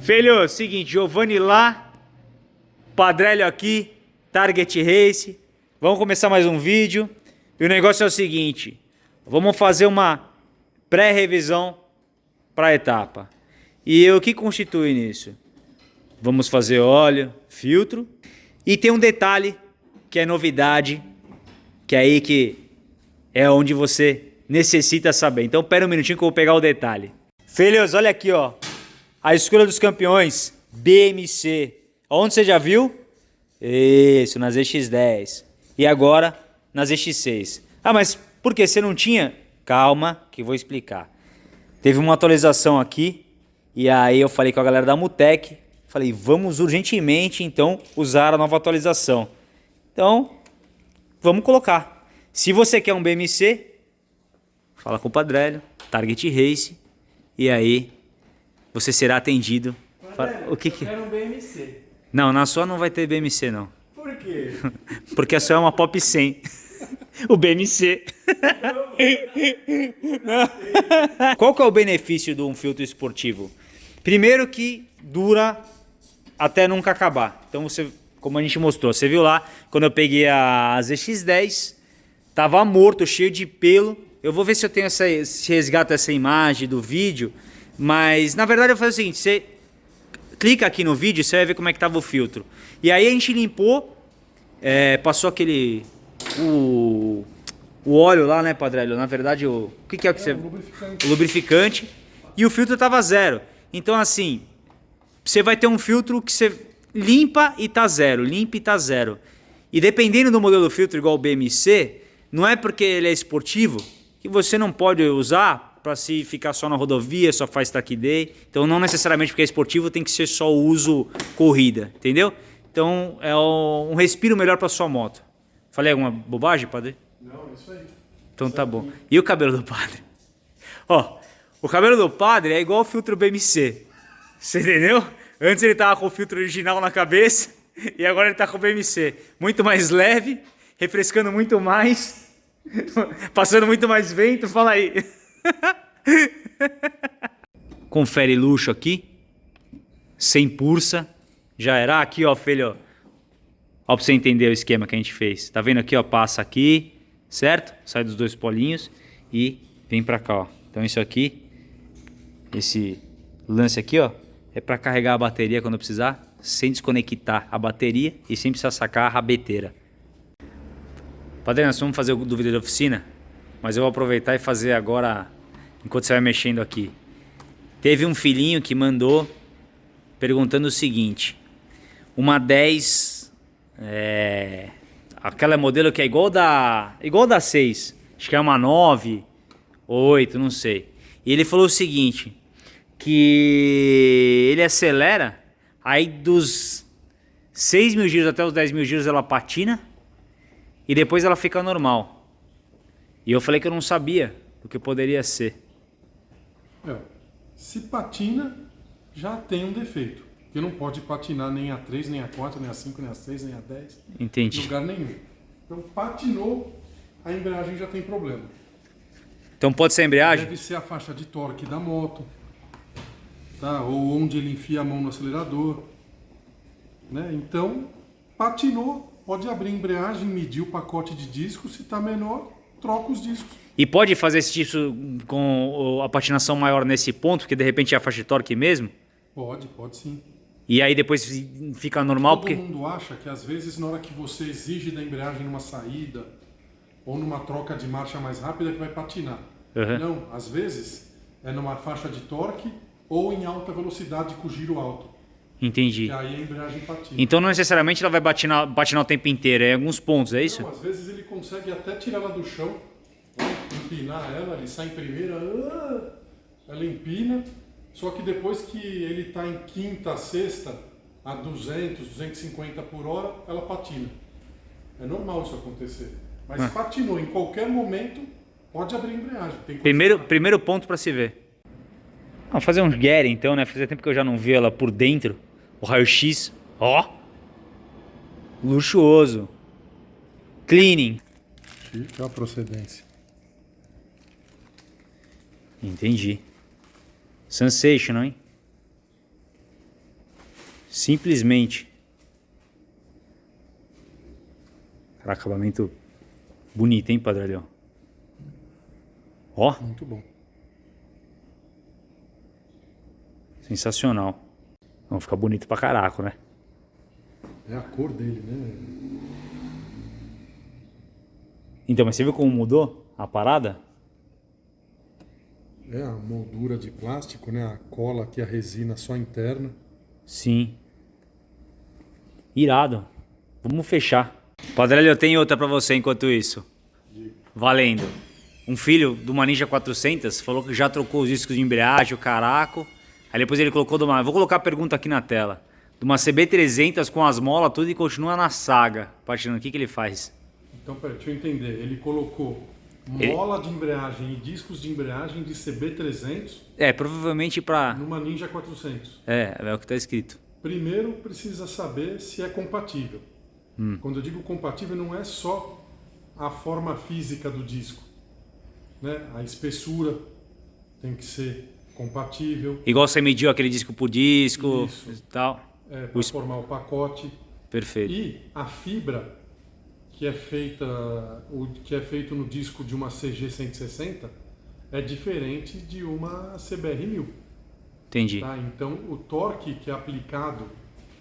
Filho, seguinte, Giovanni lá, Padrelho aqui, Target Race. Vamos começar mais um vídeo. E o negócio é o seguinte, vamos fazer uma pré-revisão para a etapa. E o que constitui nisso? Vamos fazer óleo, filtro. E tem um detalhe que é novidade, que é aí que é onde você necessita saber. Então pera um minutinho que eu vou pegar o detalhe. Filhos, olha aqui, ó. A escolha dos campeões, BMC. Onde você já viu? Isso, nas EX10. E agora, nas EX6. Ah, mas por que você não tinha? Calma, que vou explicar. Teve uma atualização aqui, e aí eu falei com a galera da Mutec, falei, vamos urgentemente, então, usar a nova atualização. Então, vamos colocar. Se você quer um BMC, fala com o Padrelho, Target Race, e aí você será atendido. Padrelho, o que que... Um BMC. Não, na sua não vai ter BMC não. Por quê? Porque a sua é uma Pop 100. o BMC. Qual que é o benefício de um filtro esportivo? Primeiro que dura até nunca acabar. Então você, como a gente mostrou, você viu lá, quando eu peguei a ZX10, tava morto, cheio de pelo. Eu vou ver se eu tenho essa, se resgato essa imagem do vídeo, mas na verdade eu vou fazer o seguinte, você clica aqui no vídeo, você vai ver como é que tava o filtro. E aí a gente limpou, é, passou aquele o, o óleo lá, né, Padrelho? Na verdade, o, o que, que é o que você... o lubrificante. O lubrificante. E o filtro tava zero. Então, assim, você vai ter um filtro que você limpa e tá zero, limpa e tá zero. E dependendo do modelo do filtro, igual o BMC, não é porque ele é esportivo que você não pode usar para se ficar só na rodovia, só faz track day. Então, não necessariamente porque é esportivo tem que ser só o uso corrida, entendeu? Então, é um respiro melhor para sua moto. Falei alguma bobagem, padre? Não, é isso aí. Então tá bom. E o cabelo do padre? Ó, o cabelo do padre é igual o filtro BMC. Você entendeu? Antes ele tava com o filtro original na cabeça e agora ele tá com o BMC. Muito mais leve, refrescando muito mais, passando muito mais vento. Fala aí. Confere luxo aqui. Sem pulsa. Já era aqui, ó, filho. Ó, pra você entender o esquema que a gente fez. Tá vendo aqui, ó? Passa aqui, certo? Sai dos dois polinhos e vem pra cá, ó. Então isso aqui, esse lance aqui, ó, é pra carregar a bateria quando precisar, sem desconectar a bateria e sem precisar sacar a rabeteira. Padre, nós vamos fazer o vídeo da oficina, mas eu vou aproveitar e fazer agora, enquanto você vai mexendo aqui. Teve um filhinho que mandou perguntando o seguinte, uma 10 é, aquela modelo que é igual da igual da 6, acho que é uma 9, 8, não sei. E ele falou o seguinte, que ele acelera, aí dos 6 mil giros até os 10 mil giros ela patina e depois ela fica normal. E eu falei que eu não sabia o que poderia ser. É, se patina, já tem um defeito. Porque não pode patinar nem a 3, nem a 4, nem a 5, nem a 6, nem a 10. Em Entendi. lugar nenhum. Então patinou, a embreagem já tem problema. Então pode ser a embreagem? Deve ser a faixa de torque da moto. Tá? Ou onde ele enfia a mão no acelerador. Né? Então, patinou, pode abrir a embreagem, medir o pacote de discos. Se está menor, troca os discos. E pode fazer esse tipo com a patinação maior nesse ponto, porque de repente é a faixa de torque mesmo? Pode, pode sim. E aí depois fica normal Todo porque... mundo acha que às vezes na hora que você exige da embreagem numa saída ou numa troca de marcha mais rápida que vai patinar. Uhum. Não, às vezes é numa faixa de torque ou em alta velocidade com giro alto. Entendi. E aí a embreagem patina. Então não necessariamente ela vai batinar, batinar o tempo inteiro, é em alguns pontos, é isso? Não, às vezes ele consegue até tirar ela do chão, empinar ela, ele sai em primeira, ah, ela empina, só que depois que ele está em quinta, sexta, a 200, 250 por hora, ela patina. É normal isso acontecer. Mas Ah. patinou em qualquer momento, pode abrir a embreagem. Primeiro, primeiro ponto para se ver. Vamos fazer um Gary então, né? Fazia tempo que eu já não vi ela por dentro. O raio-x. Ó! Luxuoso. Cleaning. Fica a procedência. Entendi. Sensational, hein? Simplesmente. Cara, acabamento bonito, hein, Padrelhão? Ó. Muito bom. Sensacional. Vão ficar bonito pra caraco, né? É a cor dele, né? Então, mas você viu como mudou a parada? É a moldura de plástico, né? A cola aqui, a resina só interna. Sim. Irado. Vamos fechar. Padrelho, eu tenho outra pra você enquanto isso. Valendo. Um filho do uma Ninja 400 falou que já trocou os discos de embreagem, o caraco. Aí depois ele colocou de uma... Vou colocar a pergunta aqui na tela. De uma CB300 com as molas tudo e continua na saga. Patinando, o que, que ele faz? Então, peraí, deixa eu entender. Ele colocou Ele- mola de embreagem e discos de embreagem de CB300 É, provavelmente pra... numa Ninja 400. É, é o que tá escrito. Primeiro precisa saber se é compatível. Quando eu digo compatível, não é só a forma física do disco. Né? A espessura tem que ser compatível Igual você mediu aquele disco por disco Isso. e tal. é, para formar o pacote. Perfeito. E a fibra que é feita, o que é feito no disco de uma CG 160 é diferente de uma CBR 1000. Entendi. Tá? Então o torque que é aplicado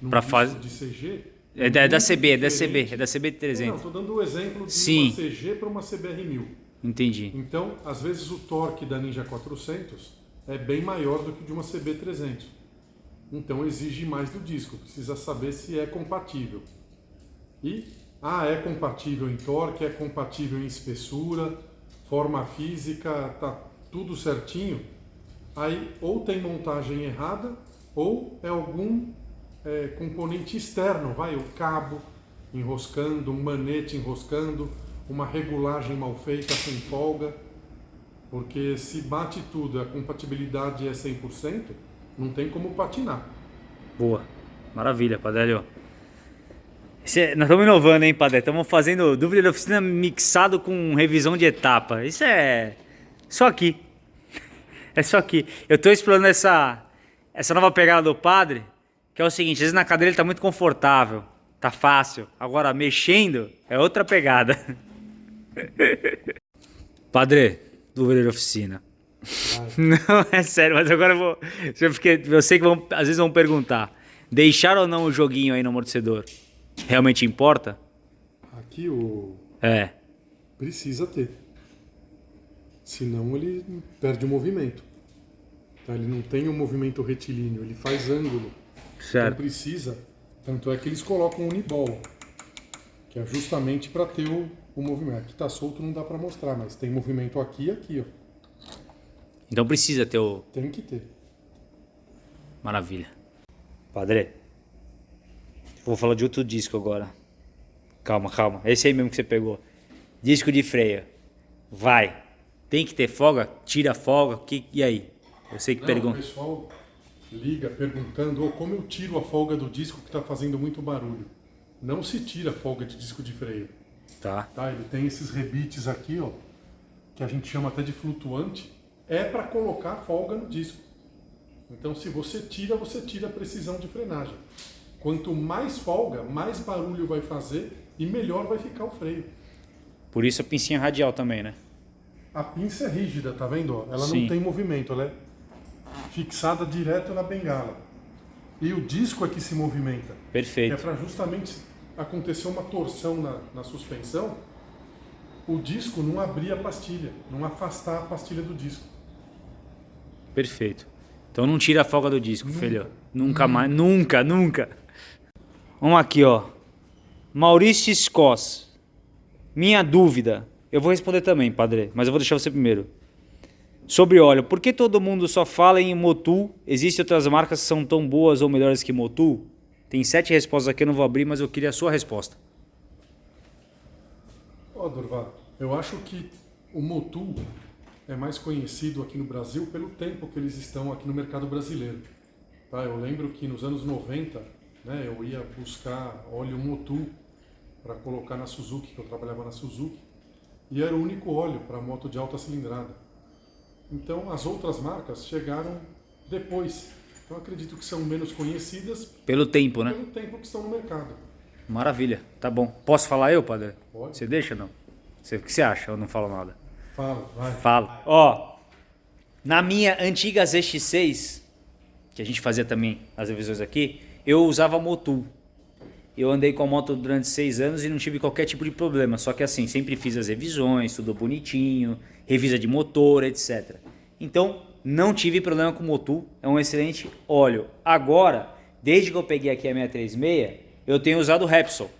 no Pra disco fase- de CG É da, é da CB, é da CB, é da CB Não, 300. estou dando o exemplo de Sim. uma CG para uma CBR 1000. Entendi. Então, às vezes o torque da Ninja 400 é bem maior do que de uma CB 300. Então exige mais do disco, precisa saber se é compatível. E, ah, é compatível em torque, é compatível em espessura, forma física, tá tudo certinho. Aí ou tem montagem errada ou é algum é, componente externo, vai, o cabo enroscando, um manete enroscando, uma regulagem mal feita sem folga. Porque se bate tudo, a compatibilidade é 100%, não tem como patinar. Boa. Maravilha, Padrelho. É- nós estamos inovando, hein, Padre? Estamos fazendo dúvida de oficina mixado com revisão de etapa. Isso é só aqui. É só aqui. Eu estou explorando essa, essa nova pegada do padre, que é o seguinte, às vezes na cadeira ele está muito confortável, tá fácil. Agora, mexendo, é outra pegada. Padre, dúvida de oficina. Não, é sério, mas agora eu vou. Eu, eu sei que vão, às vezes vão perguntar: deixar ou não o joguinho aí no amortecedor realmente importa? Aqui o É. precisa ter. Senão ele perde o movimento. Tá? Ele não tem o movimento retilíneo, ele faz ângulo. Então Certo. precisa. Tanto é que eles colocam uniball, que é justamente para ter o, o movimento. Aqui tá solto, não dá para mostrar, mas tem movimento aqui e aqui, ó. Então precisa ter o. Tem que ter. Maravilha. Padre, vou falar de outro disco agora. Calma, calma. Esse aí mesmo que você pegou. Disco de freio. Vai. Tem que ter folga? Tira folga. Que, e aí? Eu sei que Não, o pergunta. pessoal liga perguntando "Ô, como eu tiro a folga do disco que está fazendo muito barulho. Não se tira a folga de disco de freio. Tá. Tá? Ele tem esses rebites aqui, ó, que a gente chama até de flutuante. É para colocar folga no disco. Então, se você tira, você tira a precisão de frenagem. Quanto mais folga, mais barulho vai fazer e melhor vai ficar o freio. Por isso a pincinha radial também, né? A pinça é rígida, tá vendo? Ela Sim. não tem movimento, ela é fixada direto na bengala. E o disco é que se movimenta. É Perfeito. para justamente acontecer uma torção na, na suspensão, o disco não abrir a pastilha, não afastar a pastilha do disco. Perfeito. Então não tira a folga do disco, Nunca. filho. Nunca mais. Nunca, nunca. Vamos aqui, ó. Maurício Scos. Minha dúvida. Eu vou responder também, padre, mas eu vou deixar você primeiro. Sobre óleo, por que todo mundo só fala em Motul? Existem outras marcas que são tão boas ou melhores que Motul? Tem sete respostas aqui, eu não vou abrir, mas eu queria a sua resposta. Ó, Durval, eu acho que o Motul é mais conhecido aqui no Brasil pelo tempo que eles estão aqui no mercado brasileiro. Tá? Eu lembro que nos anos 90, né, eu ia buscar óleo Motul para colocar na Suzuki, que eu trabalhava na Suzuki, e era o único óleo para moto de alta cilindrada. Então as outras marcas chegaram depois. Então acredito que são menos conhecidas Pelo tempo, né? pelo tempo que estão no mercado. Maravilha, tá bom. Posso falar eu, padre? Pode. Você deixa ou não? Você, o que você acha? Eu não falo nada. Fala, vai. Fala. Ó, na minha antiga ZX6, que a gente fazia também as revisões aqui, eu usava Motul. Eu andei com a moto durante seis anos e não tive qualquer tipo de problema. Só que assim, sempre fiz as revisões, tudo bonitinho, revisa de motor, etc. Então, não tive problema com o Motul. É um excelente óleo. Agora, desde que eu peguei aqui a 636, eu tenho usado o Repsol,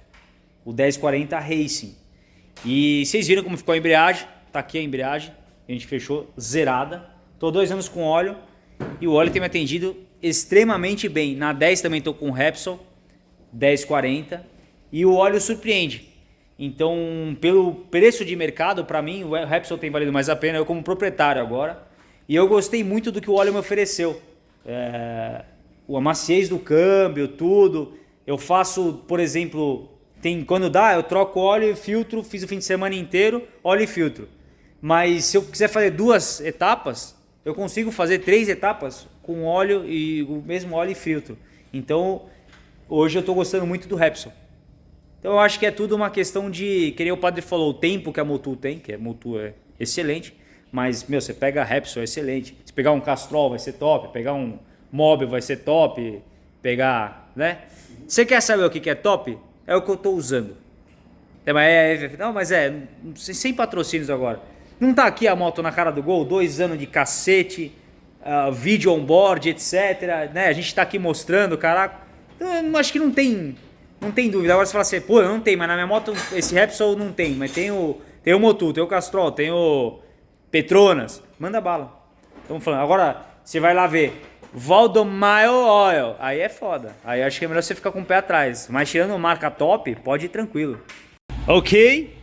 o 1040 Racing. E vocês viram como ficou a embreagem? Tá aqui a embreagem. A gente fechou zerada. Tô dois anos com óleo e o óleo tem me atendido extremamente bem. Na 10 também tô com o Repsol 1040 e o óleo surpreende. Então, pelo preço de mercado, para mim, o Repsol tem valido mais a pena. Eu como proprietário agora e eu gostei muito do que o óleo me ofereceu. É, a maciez do câmbio, tudo. Eu faço, por exemplo, tem quando dá, eu troco óleo e filtro, fiz o fim de semana inteiro, óleo e filtro. Mas se eu quiser fazer duas etapas, eu consigo fazer três etapas com óleo e o mesmo óleo e filtro. Então, hoje eu estou gostando muito do Repsol. Então eu acho que é tudo uma questão de, que nem o padre falou, o tempo que a Motul tem, que a Motul é excelente, mas, meu, você pega a Repsol, é excelente. Se pegar um Castrol vai ser top, pegar um Mobil vai ser top, pegar, né? Você quer saber o que é top? É o que eu estou usando. É, é, é, não, mas é, sem patrocínios agora. Não tá aqui a moto na cara do gol, dois anos de cacete, uh, vídeo on-board, etc. Né? A gente tá aqui mostrando, caraca. Então, acho que não tem, não tem dúvida. Agora você fala assim, pô, não tem, mas na minha moto esse Repsol não tem, mas tem o, tem o Motul, tem o Castrol, tem o Petronas. Manda bala. Estamos falando. Agora, você vai lá ver Valdomile Oil. Aí é foda. Aí acho que é melhor você ficar com o pé atrás. Mas tirando marca top, pode ir tranquilo. Ok.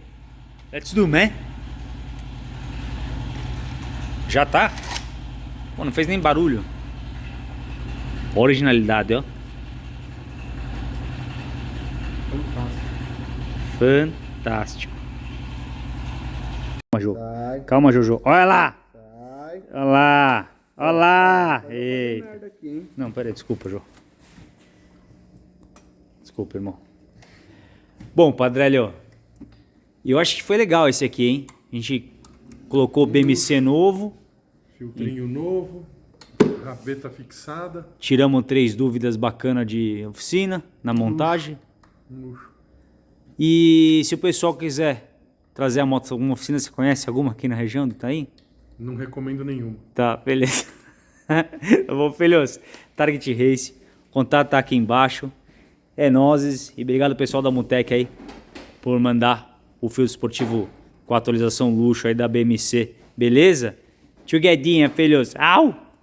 Let's do, man. Já tá? Pô, não fez nem barulho. Originalidade, ó. Fantástico. Calma, Jô. Calma, Jojo. Olha lá. Olha lá. Olha lá. Eita. Não, peraí, desculpa, Jô. Desculpa, irmão. Bom, Padrelho, eu acho que foi legal esse aqui, hein? A gente colocou BMC novo. Filtrinho novo, rabeta fixada. Tiramos três dúvidas bacanas de oficina na montagem. Luxo. E se o pessoal quiser trazer a moto alguma oficina, você conhece alguma aqui na região do Itaim? Não recomendo nenhuma. Tá, beleza. Vou, filhos. Target Race. Contato tá aqui embaixo. É nozes. E obrigado pessoal da Mutec aí por mandar o fio esportivo com a atualização luxo aí da BMC. Beleza? Tio filhos. Au!